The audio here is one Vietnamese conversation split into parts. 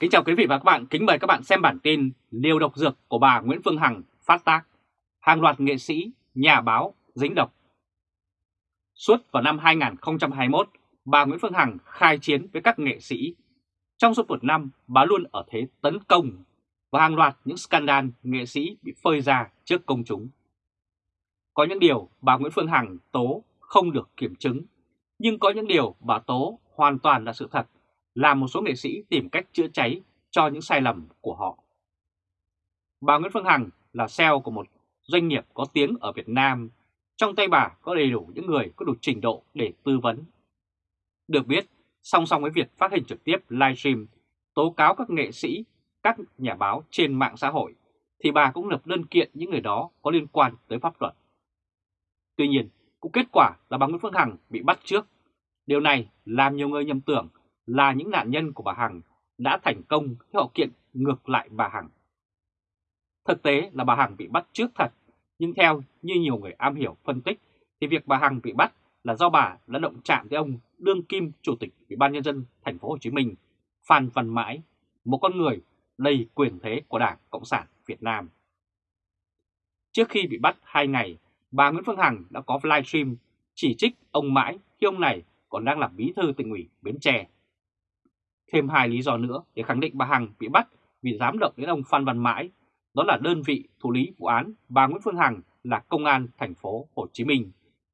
Kính chào quý vị và các bạn, kính mời các bạn xem bản tin Liều độc dược của bà Nguyễn Phương Hằng phát tác, hàng loạt nghệ sĩ, nhà báo dính độc. Suốt vào năm 2021, bà Nguyễn Phương Hằng khai chiến với các nghệ sĩ. Trong suốt một năm, bà luôn ở thế tấn công và hàng loạt những scandal nghệ sĩ bị phơi ra trước công chúng. Có những điều bà Nguyễn Phương Hằng tố không được kiểm chứng, nhưng có những điều bà tố hoàn toàn là sự thật làm một số nghệ sĩ tìm cách chữa cháy cho những sai lầm của họ. Bà Nguyễn Phương Hằng là CEO của một doanh nghiệp có tiếng ở Việt Nam. Trong tay bà có đầy đủ những người có đủ trình độ để tư vấn. Được biết, song song với việc phát hình trực tiếp livestream, tố cáo các nghệ sĩ, các nhà báo trên mạng xã hội, thì bà cũng lập đơn kiện những người đó có liên quan tới pháp luật. Tuy nhiên, cũng kết quả là bà Nguyễn Phương Hằng bị bắt trước. Điều này làm nhiều người nhầm tưởng là những nạn nhân của bà Hằng đã thành công khi họ kiện ngược lại bà Hằng. Thực tế là bà Hằng bị bắt trước thật, nhưng theo như nhiều người am hiểu phân tích thì việc bà Hằng bị bắt là do bà đã động chạm tới ông đương kim chủ tịch Ủy ban nhân dân thành phố Hồ Chí Minh Phan Văn Mãi, một con người đầy quyền thế của Đảng Cộng sản Việt Nam. Trước khi bị bắt hai ngày, bà Nguyễn Phương Hằng đã có livestream chỉ trích ông Mãi khi ông này còn đang làm bí thư tỉnh ủy Bến Tre Thêm hai lý do nữa để khẳng định bà Hằng bị bắt vì dám động đến ông Phan Văn Mãi, đó là đơn vị thủ lý vụ án bà Nguyễn Phương Hằng là công an thành phố Hồ Chí Minh,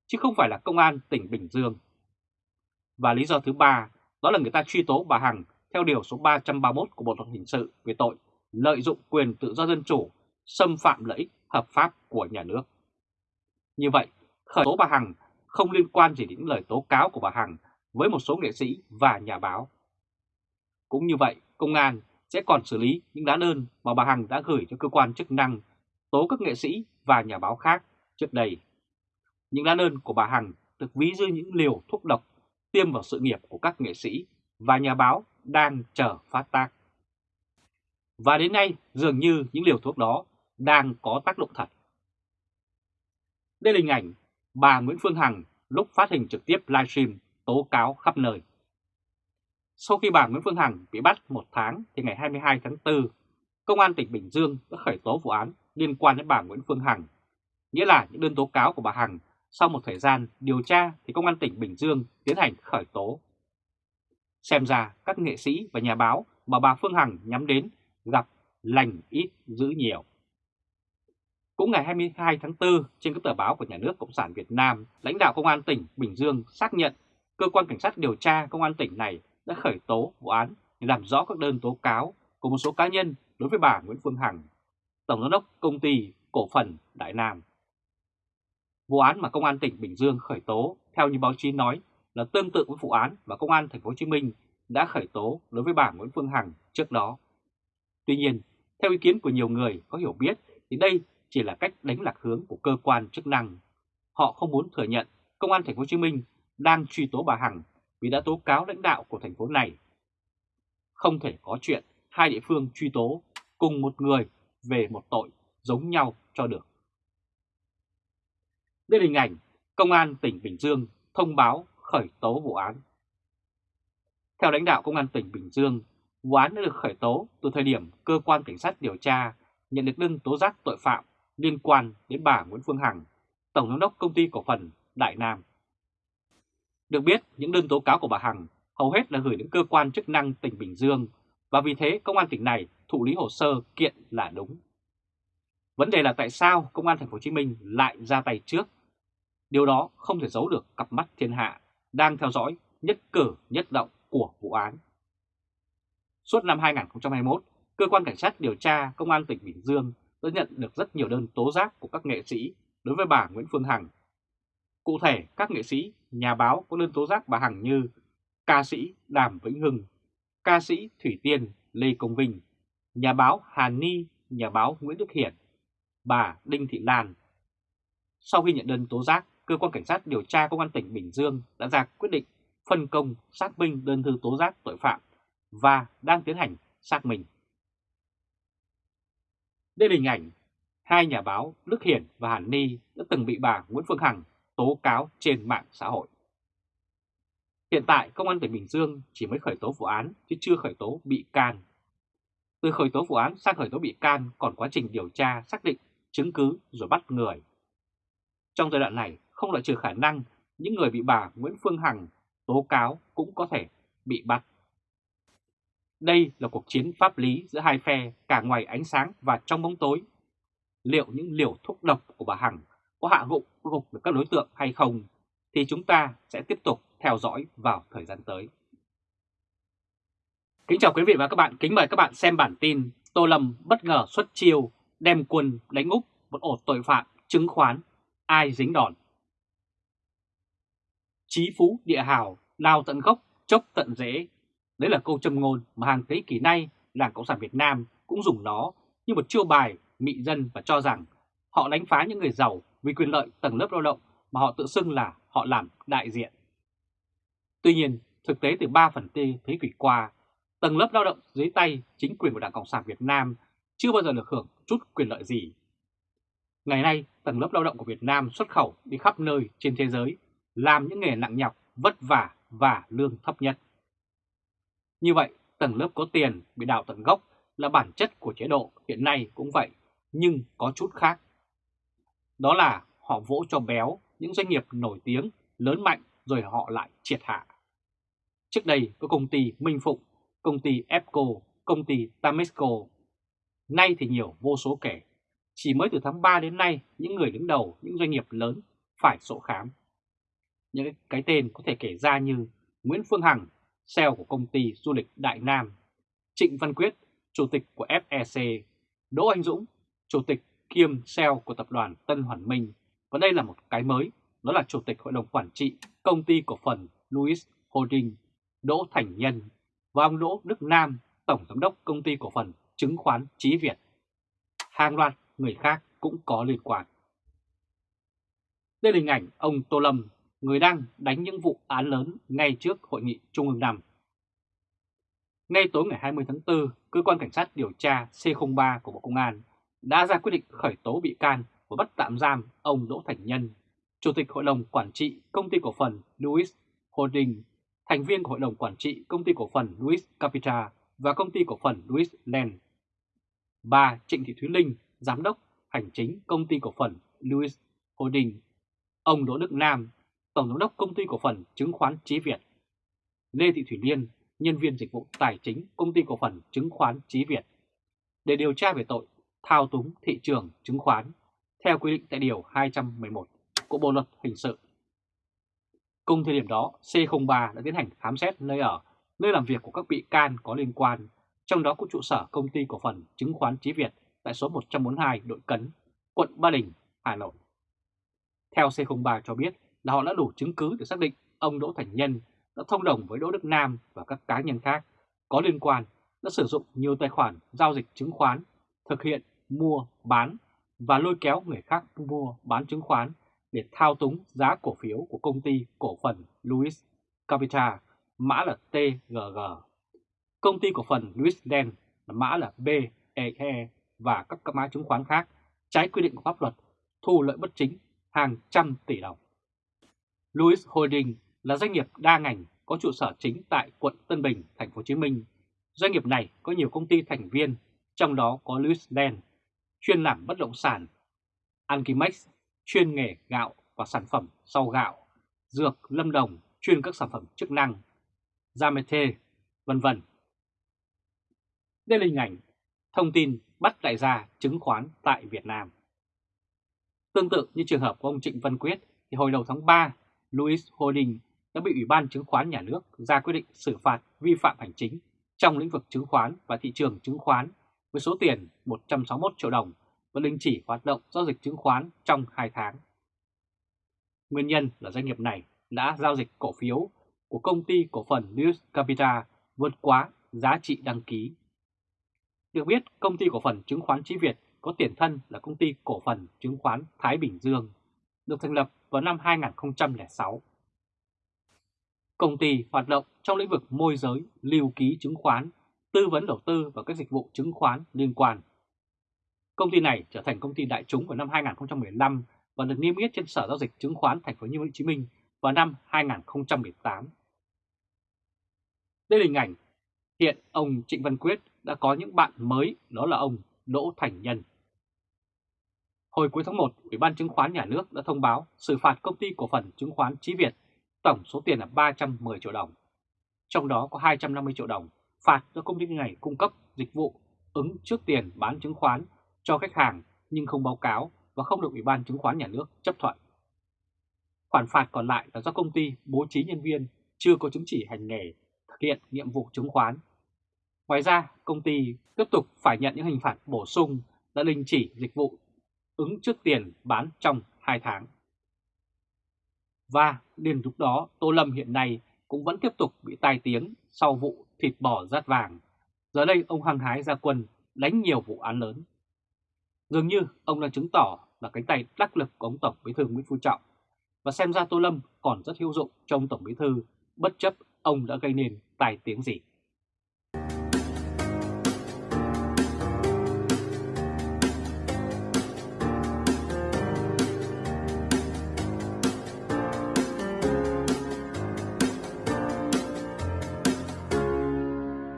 chứ không phải là công an tỉnh Bình Dương. Và lý do thứ ba, đó là người ta truy tố bà Hằng theo điều số 331 của Bộ luật hình sự về tội lợi dụng quyền tự do dân chủ, xâm phạm lợi ích hợp pháp của nhà nước. Như vậy, khởi tố bà Hằng không liên quan gì đến lời tố cáo của bà Hằng với một số nghệ sĩ và nhà báo cũng như vậy, công an sẽ còn xử lý những lá đơn mà bà Hằng đã gửi cho cơ quan chức năng tố các nghệ sĩ và nhà báo khác trước đây. Những lá đơn của bà Hằng được ví như những liều thuốc độc tiêm vào sự nghiệp của các nghệ sĩ và nhà báo đang chờ phát tác. Và đến nay, dường như những liều thuốc đó đang có tác dụng thật. Đây là hình ảnh bà Nguyễn Phương Hằng lúc phát hình trực tiếp livestream tố cáo khắp nơi. Sau khi bà Nguyễn Phương Hằng bị bắt một tháng thì ngày 22 tháng 4, Công an tỉnh Bình Dương đã khởi tố vụ án liên quan đến bà Nguyễn Phương Hằng. Nghĩa là những đơn tố cáo của bà Hằng sau một thời gian điều tra thì Công an tỉnh Bình Dương tiến hành khởi tố. Xem ra các nghệ sĩ và nhà báo mà bà Phương Hằng nhắm đến gặp lành ít giữ nhiều. Cũng ngày 22 tháng 4, trên các tờ báo của Nhà nước Cộng sản Việt Nam, lãnh đạo Công an tỉnh Bình Dương xác nhận cơ quan cảnh sát điều tra Công an tỉnh này đã khởi tố vụ án để làm rõ các đơn tố cáo của một số cá nhân đối với bà Nguyễn Phương Hằng, Tổng giám đốc công ty cổ phần Đại Nam. Vụ án mà Công an tỉnh Bình Dương khởi tố theo như báo chí nói là tương tự với vụ án mà Công an thành phố Hồ Chí Minh đã khởi tố đối với bà Nguyễn Phương Hằng trước đó. Tuy nhiên, theo ý kiến của nhiều người có hiểu biết thì đây chỉ là cách đánh lạc hướng của cơ quan chức năng. Họ không muốn thừa nhận Công an thành phố Hồ Chí Minh đang truy tố bà Hằng vì đã tố cáo lãnh đạo của thành phố này. Không thể có chuyện hai địa phương truy tố cùng một người về một tội giống nhau cho được. Đây là hình ảnh Công an tỉnh Bình Dương thông báo khởi tố vụ án. Theo lãnh đạo Công an tỉnh Bình Dương, vụ án đã được khởi tố từ thời điểm cơ quan cảnh sát điều tra nhận được đơn tố giác tội phạm liên quan đến bà Nguyễn Phương Hằng, Tổng giám đốc công ty cổ phần Đại Nam. Được biết, những đơn tố cáo của bà Hằng hầu hết là gửi đến cơ quan chức năng tỉnh Bình Dương và vì thế công an tỉnh này thụ lý hồ sơ kiện là đúng. Vấn đề là tại sao công an thành phố Hồ Chí Minh lại ra tay trước? Điều đó không thể giấu được cặp mắt thiên hạ đang theo dõi nhất cử nhất động của vụ án. Suốt năm 2021, cơ quan cảnh sát điều tra công an tỉnh Bình Dương đã nhận được rất nhiều đơn tố giác của các nghệ sĩ đối với bà Nguyễn Phương Hằng Cụ thể, các nghệ sĩ, nhà báo có đơn tố giác bà Hằng như ca sĩ Đàm Vĩnh Hưng, ca sĩ Thủy Tiên Lê Công Vinh, nhà báo Hà Ni, nhà báo Nguyễn Đức Hiển, bà Đinh Thị Lan. Sau khi nhận đơn tố giác, cơ quan cảnh sát điều tra công an tỉnh Bình Dương đã ra quyết định phân công xác minh đơn thư tố giác tội phạm và đang tiến hành xác minh. Đây là hình ảnh hai nhà báo Đức Hiển và Hàn Ni đã từng bị bà Nguyễn Phương Hằng tố cáo trên mạng xã hội. Hiện tại, Công an tỉnh Bình Dương chỉ mới khởi tố vụ án chứ chưa khởi tố bị can. Từ khởi tố vụ án sang khởi tố bị can còn quá trình điều tra xác định chứng cứ rồi bắt người. Trong giai đoạn này không loại trừ khả năng những người bị bà Nguyễn Phương Hằng tố cáo cũng có thể bị bắt. Đây là cuộc chiến pháp lý giữa hai phe cả ngoài ánh sáng và trong bóng tối. Liệu những liều thuốc độc của bà Hằng có hạ gục gục được các đối tượng hay không thì chúng ta sẽ tiếp tục theo dõi vào thời gian tới. Kính chào quý vị và các bạn, kính mời các bạn xem bản tin Tô Lâm bất ngờ xuất chiêu đem quân đánh úp một ổ tội phạm chứng khoán, ai dính đòn. Chí phú địa hào, lao tận gốc, chốc tận rễ. Đấy là câu châm ngôn mà hàng thế kỷ nay Đảng Cộng sản Việt Nam cũng dùng nó như một chiêu bài mị dân và cho rằng họ đánh phá những người giàu vì quyền lợi tầng lớp lao động mà họ tự xưng là họ làm đại diện. Tuy nhiên, thực tế từ 3 phần tư thế kỷ qua, tầng lớp lao động dưới tay chính quyền của Đảng Cộng sản Việt Nam chưa bao giờ được hưởng chút quyền lợi gì. Ngày nay, tầng lớp lao động của Việt Nam xuất khẩu đi khắp nơi trên thế giới, làm những nghề nặng nhọc, vất vả và lương thấp nhất. Như vậy, tầng lớp có tiền bị đào tận gốc là bản chất của chế độ hiện nay cũng vậy, nhưng có chút khác. Đó là họ vỗ cho béo những doanh nghiệp nổi tiếng, lớn mạnh rồi họ lại triệt hạ. Trước đây có công ty Minh Phụng, công ty EPCO, công ty Tamesco. Nay thì nhiều vô số kể. Chỉ mới từ tháng 3 đến nay, những người đứng đầu những doanh nghiệp lớn phải sổ khám. Những cái tên có thể kể ra như Nguyễn Phương Hằng, CEO của công ty du lịch Đại Nam, Trịnh Văn Quyết, Chủ tịch của FEC, Đỗ Anh Dũng, Chủ tịch kiêm CEO của tập đoàn Tân Hoàn Minh. Và đây là một cái mới, đó là Chủ tịch Hội đồng Quản trị Công ty Cổ phần Louis Holding, Đỗ Thành Nhân và ông Đỗ Đức Nam, Tổng Giám đốc Công ty Cổ phần Chứng khoán Chí Việt. Hàng loạt người khác cũng có liên quan. Đây là hình ảnh ông Tô Lâm, người đang đánh những vụ án lớn ngay trước Hội nghị Trung ương năm. Ngay tối ngày 20 tháng 4, Cơ quan Cảnh sát điều tra C03 của Bộ Công an đã ra quyết định khởi tố bị can và bắt tạm giam ông Đỗ Thành Nhân, Chủ tịch Hội đồng Quản trị Công ty Cổ phần Louis Holding, thành viên của Hội đồng Quản trị Công ty Cổ phần Louis Capital và Công ty Cổ phần Louis Land. Bà Trịnh Thị Thúy Linh, Giám đốc Hành chính Công ty Cổ phần Louis Holding. Ông Đỗ Đức Nam, Tổng Giám đốc Công ty Cổ phần Chứng khoán Chí Việt. Lê Thị Thủy Liên, nhân viên dịch vụ tài chính Công ty Cổ phần Chứng khoán Chí Việt. Để điều tra về tội thao túng thị trường chứng khoán theo quy định tại Điều 211 của Bộ Luật Hình sự. Cùng thời điểm đó, C03 đã tiến hành khám xét nơi ở, nơi làm việc của các bị can có liên quan, trong đó có trụ sở công ty cổ phần chứng khoán Chí Việt tại số 142 Đội Cấn, quận Ba Đình, Hà Nội. Theo C03 cho biết là họ đã đủ chứng cứ để xác định ông Đỗ Thành Nhân đã thông đồng với Đỗ Đức Nam và các cá nhân khác có liên quan đã sử dụng nhiều tài khoản giao dịch chứng khoán, thực hiện mua, bán và lôi kéo người khác mua, bán chứng khoán để thao túng giá cổ phiếu của công ty cổ phần Louis Capital, mã là TGG. Công ty cổ phần Louis Land, mã là BEE và các các mã chứng khoán khác trái quy định của pháp luật thu lợi bất chính hàng trăm tỷ đồng. Louis Holding là doanh nghiệp đa ngành có trụ sở chính tại quận Tân Bình, thành phố Hồ Chí Minh. Doanh nghiệp này có nhiều công ty thành viên, trong đó có Louis Land chuyên làm bất động sản, Alkimex chuyên nghề gạo và sản phẩm sau gạo, Dược Lâm Đồng chuyên các sản phẩm chức năng, Zamete, vân vân. Đây là hình ảnh thông tin bắt đại gia chứng khoán tại Việt Nam. Tương tự như trường hợp của ông Trịnh Văn Quyết, thì hồi đầu tháng 3, Louis Holding đã bị Ủy ban Chứng khoán Nhà nước ra quyết định xử phạt vi phạm hành chính trong lĩnh vực chứng khoán và thị trường chứng khoán với số tiền 161 triệu đồng và đình chỉ hoạt động giao dịch chứng khoán trong 2 tháng. Nguyên nhân là doanh nghiệp này đã giao dịch cổ phiếu của công ty cổ phần News Capital vượt quá giá trị đăng ký. Được biết, công ty cổ phần chứng khoán Chí Việt có tiền thân là công ty cổ phần chứng khoán Thái Bình Dương, được thành lập vào năm 2006. Công ty hoạt động trong lĩnh vực môi giới, lưu ký chứng khoán tư vấn đầu tư và các dịch vụ chứng khoán liên quan. Công ty này trở thành công ty đại chúng vào năm 2015 và được niêm yết trên Sở giao dịch chứng khoán Thành phố Hồ Chí Minh vào năm 2018. Đây là hình ảnh hiện ông Trịnh Văn Quyết đã có những bạn mới đó là ông Đỗ Thành Nhân. Hồi cuối tháng 1, Ủy ban chứng khoán nhà nước đã thông báo xử phạt công ty cổ phần chứng khoán Chí Việt, tổng số tiền là 310 triệu đồng. Trong đó có 250 triệu đồng phạt do công ty này cung cấp dịch vụ ứng trước tiền bán chứng khoán cho khách hàng nhưng không báo cáo và không được Ủy ban chứng khoán nhà nước chấp thuận. Khoản phạt còn lại là do công ty bố trí nhân viên chưa có chứng chỉ hành nghề thực hiện nhiệm vụ chứng khoán. Ngoài ra, công ty tiếp tục phải nhận những hình phạt bổ sung đã đình chỉ dịch vụ ứng trước tiền bán trong 2 tháng. Và liền lúc đó Tô Lâm hiện nay cũng vẫn tiếp tục bị tai tiếng sau vụ thịt bò rát vàng. Giờ đây ông hăng hái ra quân, đánh nhiều vụ án lớn. Dường như ông đã chứng tỏ là cánh tay đắc lực của ông Tổng Bí thư Nguyễn Phú Trọng. Và xem ra Tô Lâm còn rất hữu dụng trong Tổng Bí thư, bất chấp ông đã gây nên tài tiếng gì.